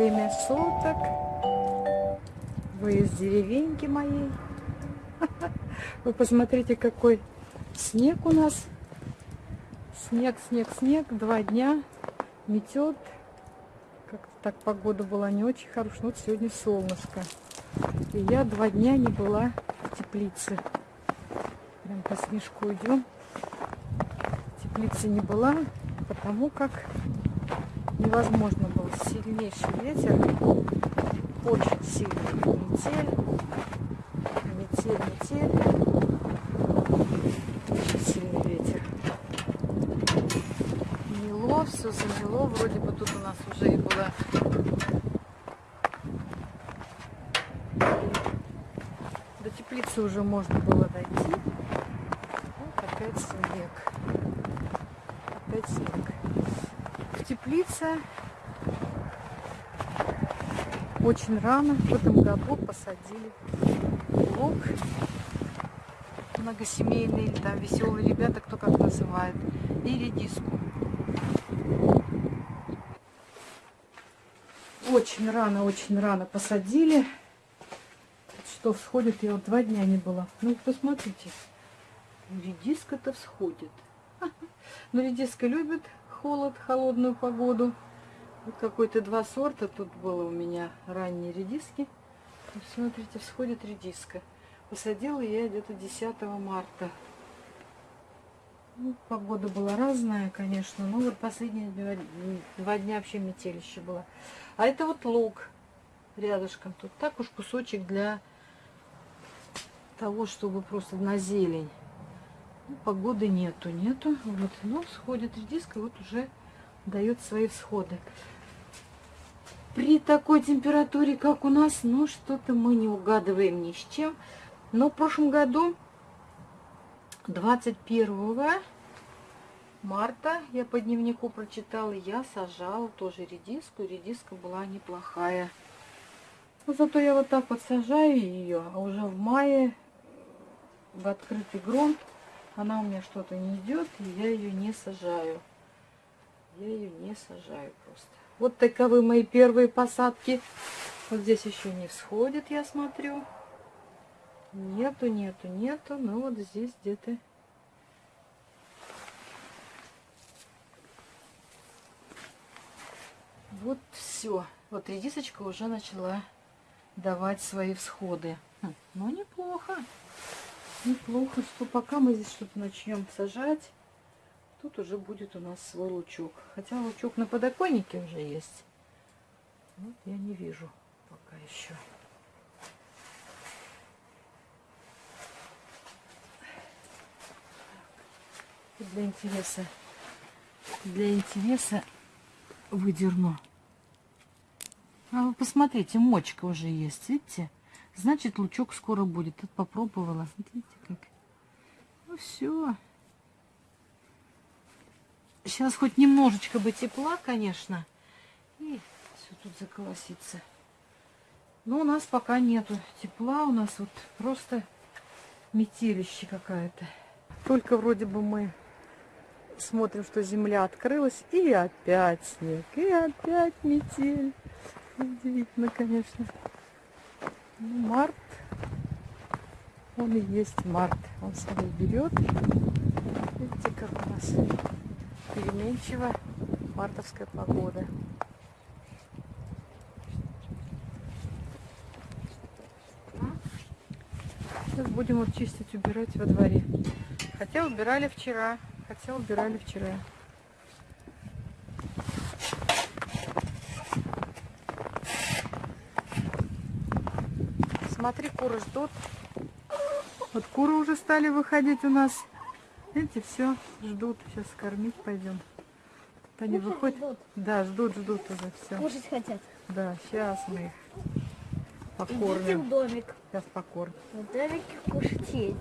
время суток. Вы из деревеньки моей. Вы посмотрите, какой снег у нас. Снег, снег, снег. Два дня метет. Как так погода была не очень хорошая. Вот сегодня солнышко. И я два дня не была в теплице. Прям по снежку идем. В теплице не была, потому как невозможно. Сильнейший ветер, очень сильный метель, метель, метель, очень сильный ветер. Мело, все замело, вроде бы тут у нас уже и было до теплицы уже можно было дойти. Вот опять снег. Опять снег теплица очень рано в этом году посадили лук многосемейный, или там веселые ребята, кто как называет, и редиску. Очень рано, очень рано посадили. Что всходит, я вот два дня не была. Ну, посмотрите, редиска-то всходит. Но редиска любит холод, холодную погоду. Какой-то два сорта тут было у меня ранние редиски. Смотрите, всходит редиска. Посадила я где-то 10 марта. Ну, погода была разная, конечно, но вот последние два, два дня вообще метелище было. А это вот лук рядышком. Тут так уж кусочек для того, чтобы просто на зелень. Ну, погоды нету, нету. Вот, но сходит редиска, вот уже дает свои всходы. При такой температуре, как у нас, ну, что-то мы не угадываем ни с чем. Но в прошлом году, 21 марта, я по дневнику прочитала, я сажала тоже редиску. Редиска была неплохая. Но зато я вот так вот сажаю ее, а уже в мае в открытый грунт она у меня что-то не идет, и я ее не сажаю. Я ее не сажаю просто. Вот таковы мои первые посадки. Вот здесь еще не всходит, я смотрю. Нету, нету, нету. Ну вот здесь где-то... Вот все. Вот редисочка уже начала давать свои всходы. Хм, ну, неплохо неплохо, что пока мы здесь что-то начнем сажать, тут уже будет у нас свой лучок. Хотя лучок на подоконнике уже есть. Вот я не вижу пока еще. Для интереса, для интереса выдерну. А вы посмотрите, мочка уже есть, видите? Значит, лучок скоро будет. Тут попробовала. Смотрите, как. Ну все. Сейчас хоть немножечко бы тепла, конечно. И все тут заколосится. Но у нас пока нету тепла. У нас вот просто метелище какая-то. Только вроде бы мы смотрим, что земля открылась. И опять снег. И опять метель. Удивительно, конечно. Ну, март, он и есть март. Он свой берет. Видите, как у нас переменчива мартовская погода. Сейчас будем вот чистить, убирать во дворе. Хотя убирали вчера, хотя убирали вчера. Смотри, куры ждут. Вот куры уже стали выходить у нас. Видите, все ждут. Сейчас кормить пойдем. Тут они выходят. Да, ждут, ждут уже все. Кушать хотят. Да, сейчас мы их покормим. Идите в домик. Сейчас покормим. В домике кушать есть.